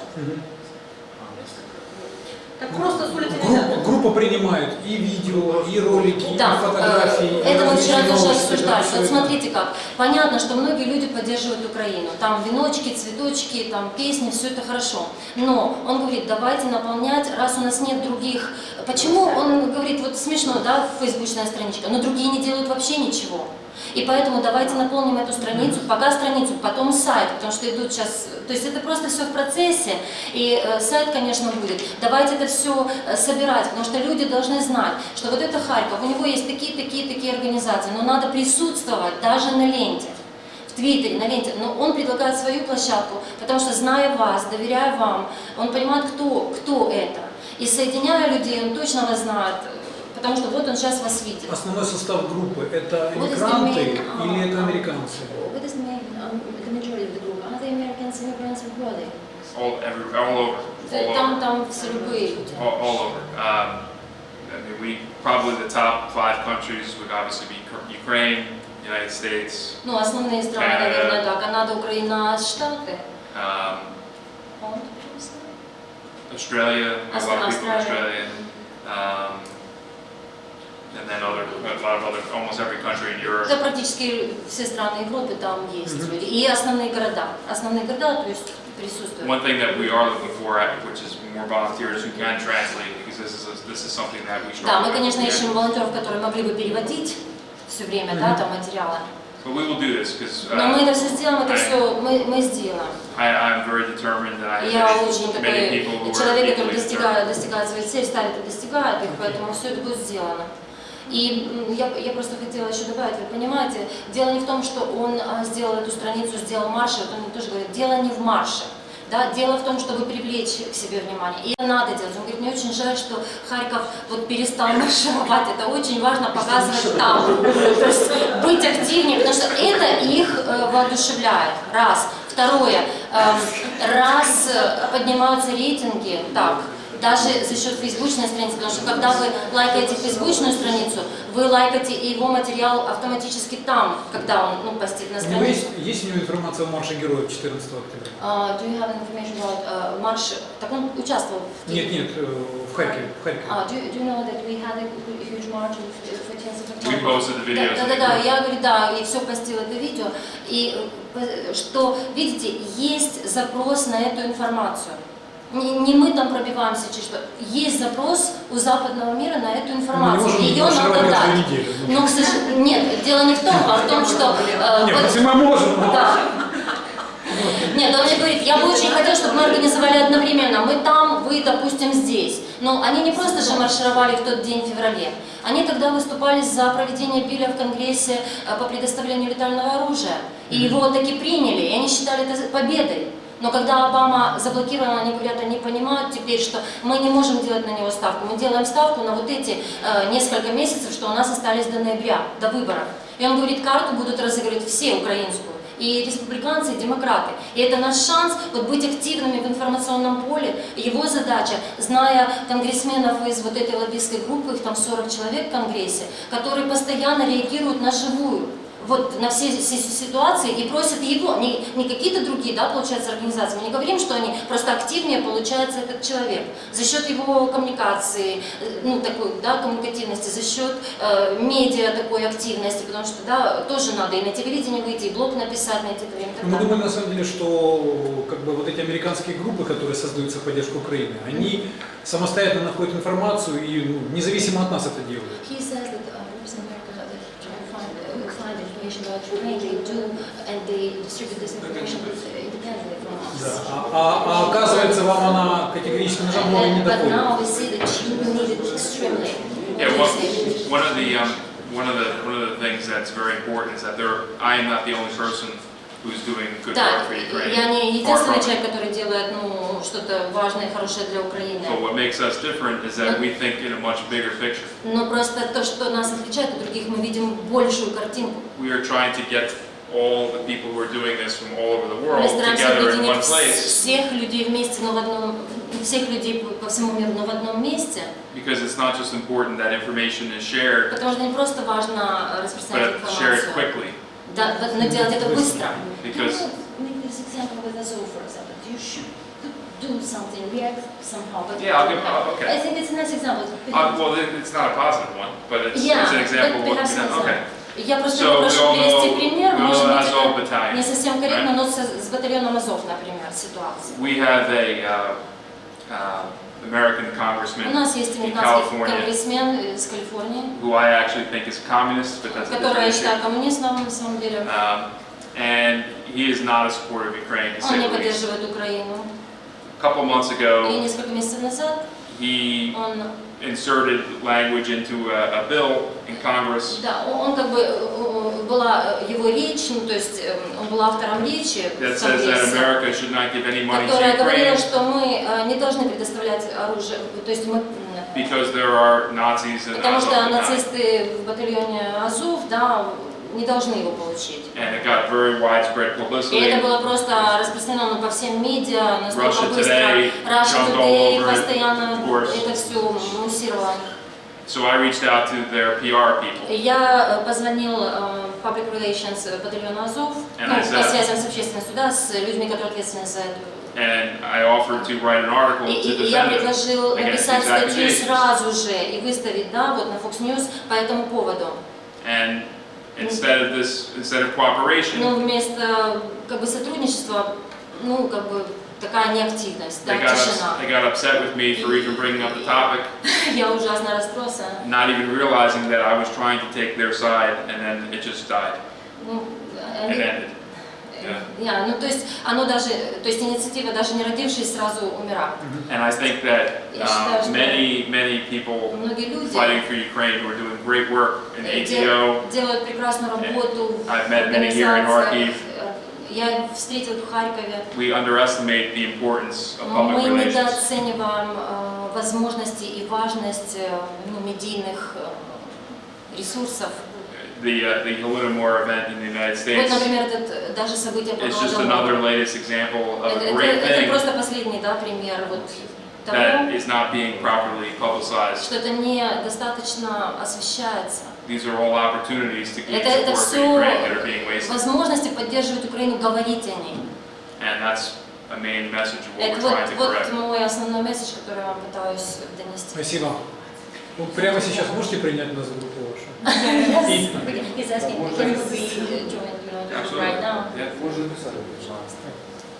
Так просто с улицы Группа, группа принимает и видео, и ролики, Да, и фотографии. э, и это мы вчера тоже обсуждали. Вот это. смотрите как. Понятно, что многие люди поддерживают Украину. Там веночки, цветочки, там песни, все это хорошо. Но он говорит, давайте наполнять, раз у нас нет других. Почему он говорит, вот смешно, да, фейсбучная страничка, но другие не делают вообще ничего. И поэтому давайте наполним эту страницу, пока страницу, потом сайт, потому что идут сейчас, то есть это просто все в процессе, и э, сайт, конечно, будет. Давайте это все собирать, потому что люди должны знать, что вот это Харьков, у него есть такие, такие, такие организации, но надо присутствовать даже на ленте. В Твиттере, на ленте, но он предлагает свою площадку, потому что зная вас, доверяя вам, он понимает, кто, кто это. И соединяя людей, он точно вас знает, потому что вот он сейчас вас видит. Основной состав группы это иммигранты или это американцы? What is the, main, um, the majority of the group? Are they Americans, immigrants, or who are they? All, every, all over. All over. Там, там все любые люди. all, all over. Um, I mean, we probably the top five countries would obviously be Ukraine, United States, Ну, основные страны, Канада. наверное, да. Канада, Украина, Штаты. um? Australia, a lot of people in Australia. Um, and then other, a lot of other, almost every country in Europe. Это практически все страны Европы, там есть Мгм. люди. И основные города. Основные города, то есть присутствуют. One thing that we are looking for, which is more volunteers who can translate, because this is a, this is something that we Да, мы, конечно, ищем волонтеров, которые могли бы переводить все время, да, Мгм. там материалы. But we will do this because Но мы это все сделаем, это все мы, мы сделаем. I, I'm very determined, and I Я очень такой человек, который достигает, достигает своих целей, ставит и достигает их, поэтому все это будет сделано. И я, я просто хотела еще добавить, вы понимаете, дело не в том, что он а, сделал эту страницу, сделал марш, вот он тоже говорит, дело не в марше. Да, дело в том, чтобы привлечь к себе внимание. И это надо делать. Он говорит, мне очень жаль, что Харьков вот перестал маршировать. Это очень важно показывать там. То есть быть активнее, потому что это их э, воодушевляет. Раз. Второе. эм, раз э, поднимаются рейтинги, так, даже за счет фейсбучной страницы, потому что когда вы лайкаете фейсбучную страницу, вы лайкаете и его материал автоматически там, когда он ну, постит на него есть, странице. есть у него информация о марше героев 14 октября? Uh, do you have information about uh, марш? Так он участвовал в Нет, нет, э, в Харькове. В Харькове. Uh, do, you- do you know that we had a huge march 14th of We October? posted the videos. Да, да, да, я говорю, да, и все постил это видео. И э, что, видите, есть запрос на эту информацию. Не, не мы там пробиваемся через что. Есть запрос у западного мира на эту информацию. Не Ее надо дать. неделю. Но, к сожалению, нет, дело не в том, а в том, что... э, Нет, вот- если мы можем, Да. Нет, он мне говорит, я бы очень хотел, чтобы мы организовали одновременно. Мы там, вы, допустим, здесь. Но они не просто же маршировали в тот день в феврале. Они тогда выступали за проведение биля в Конгрессе э, по предоставлению летального оружия. И его таки приняли, и они считали это победой. Но когда Обама заблокировал, они говорят, они понимают теперь, что мы не можем делать на него ставку. Мы делаем ставку на вот эти э, несколько месяцев, что у нас остались до ноября, до выборов. И он говорит, карту будут разыгрывать все украинскую и республиканцы, и демократы. И это наш шанс вот быть активными в информационном поле. Его задача, зная конгрессменов из вот этой лоббистской группы, их там 40 человек в Конгрессе, которые постоянно реагируют на живую вот на все, все ситуации и просят его, не, не какие-то другие, да, получается, организации. Мы не говорим, что они просто активнее получается этот человек за счет его коммуникации, э, ну, такой, да, коммуникативности, за счет э, медиа такой активности, потому что, да, тоже надо и на телевидение выйти, и блог написать, найти это время. Мы думаем на самом деле, что как бы вот эти американские группы, которые создаются в поддержку Украины, они самостоятельно находят информацию и ну, независимо от нас это делают. information about Ukraine, they do, and they distribute this information independently from us. Да. А, а- а оказывается, вам она категорически нужна, много не And- But доходит. now we see that you need it extremely. Yeah, one, one of the um, one of the one of the things that's very important is that there I am not the only person who's doing good Да, я не единственный it. человек, который делает ну, что-то важное и хорошее для Украины. But what makes us different is that we think in a much bigger picture. Но просто то, что нас отличает от других, мы видим большую картинку. We are trying to get all the people who are doing this from all over the Мы world стараемся together in one объединить place всех людей вместе, но в одном, всех людей по- всему миру, но в одном месте. because it's not just important that information is shared, Потому что не просто важно but распространять информацию, quickly. Да, но делать это быстро. Because Make this example with Azov, for example. You should do something, react somehow. But Yeah, I'll give- uh, okay. I think it's a nice example. uh, well, it- it's not a positive one, but it's, Yeah, it's an example but of what perhaps you know. an Okay. Я просто So прошу привести пример, может быть, Azov это battalion, не совсем корректно, right? но с, с батальоном Азов, например, ситуация. We have a uh, uh, American congressman У нас есть in американский California конгрессмен из Калифорнии, who I actually think is communist, but that's a который я different считаю issue. коммунистом на самом деле. Um, and he is not a supporter of Ukraine, to Он say не the least. поддерживает Украину. A couple months И ago, несколько месяцев назад he он, inserted language into a, a bill in Congress да, он, он как бы, э, была его речь, ну, то есть э, он был автором речи that в says that Конгрессе, America should not give any money которая говорила, что мы э, не должны предоставлять оружие, то есть мы because there are Nazis in Потому что нацисты в батальоне Азов, да, не должны его получить. And it got very widespread И это было просто распространено по всем медиа, настолько Russia быстро. Today Russia Today постоянно это все муссировало. So I reached out to their PR people. И Я э, позвонил э, Public Relations э, батальона Азов, And ну, I по said- связям с общественностью, да, с людьми, которые ответственны за это. And I offered to write an article И, to и я defend it предложил against написать these статью accusations. сразу же и выставить, да, вот на Fox News по этому поводу. And instead of this, instead of cooperation, Но вместо как бы сотрудничества, ну как бы такая неактивность, да, they got, тишина. they got upset with me for even bringing up the topic, Я ужасно расстроился. not even realizing that I was trying to take their side, and then it just died. Ну, It они- ended. Yeah. я, ну то есть оно даже, то есть инициатива даже не родившись сразу умирает. And I think that um, many, many people fighting for Ukraine who are doing great work in ATO, делают прекрасную работу I've met many here in. Kharkiv. Я встретил в Харькове. we underestimate the importance of Но public мы relations. недооцениваем э, возможности и важность э, ну, медийных э, ресурсов. The, uh, the Holodomor event in the United Вот, States например, этот, даже событие по is just another latest example of Это, a это- great это thing просто последний да, пример вот that того, is not being properly publicized. что это недостаточно освещается. These are all opportunities to give Это, это все Ukraine that are being wasted. возможности поддерживать Украину, говорить о ней. And that's a main message of what Это we're вот, trying to вот correct. мой основной месседж, который я вам пытаюсь донести. Спасибо. Вы прямо сейчас можете принять нас в группу вашу? Yes. И- He's asking, can we join, you know, right now? Можно написать, пожалуйста.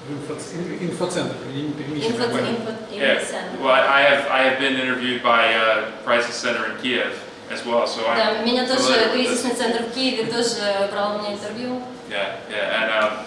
В инфо- инфоцентр, не примите Info, как бы. info, Yeah, info center. well, I have I have been interviewed by uh, Crisis Center in Kiev as well, so I'm Да, меня тоже familiar with this. кризисный центр в Киеве тоже брал у меня интервью. Yeah, yeah, and um,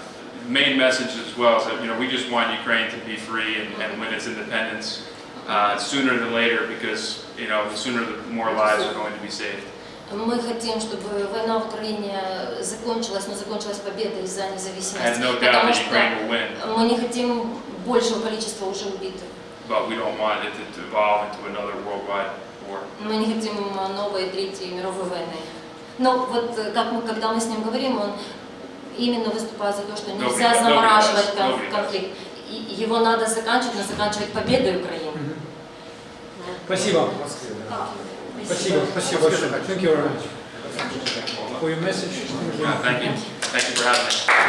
main message as well is that you know we just want Ukraine to be free and, and win its independence uh, sooner than later because you know the sooner the more lives are going to be saved. Мы хотим, чтобы война в Украине закончилась, но закончилась победой за I have независимость. no doubt Потому that Ukraine will что win, мы не хотим большего количества уже убитых. but we don't want it to, to evolve into another worldwide war. Мы не хотим новой третьей мировой войны. Но вот э, как мы, когда мы с ним говорим, он именно выступает за то, что нельзя nobody замораживать does. конфликт. И его надо заканчивать, но заканчивать победой Украины. Спасибо. Спасибо, спасибо большое. Thank you very much. For your message. Yeah, thank you, thank you for having me.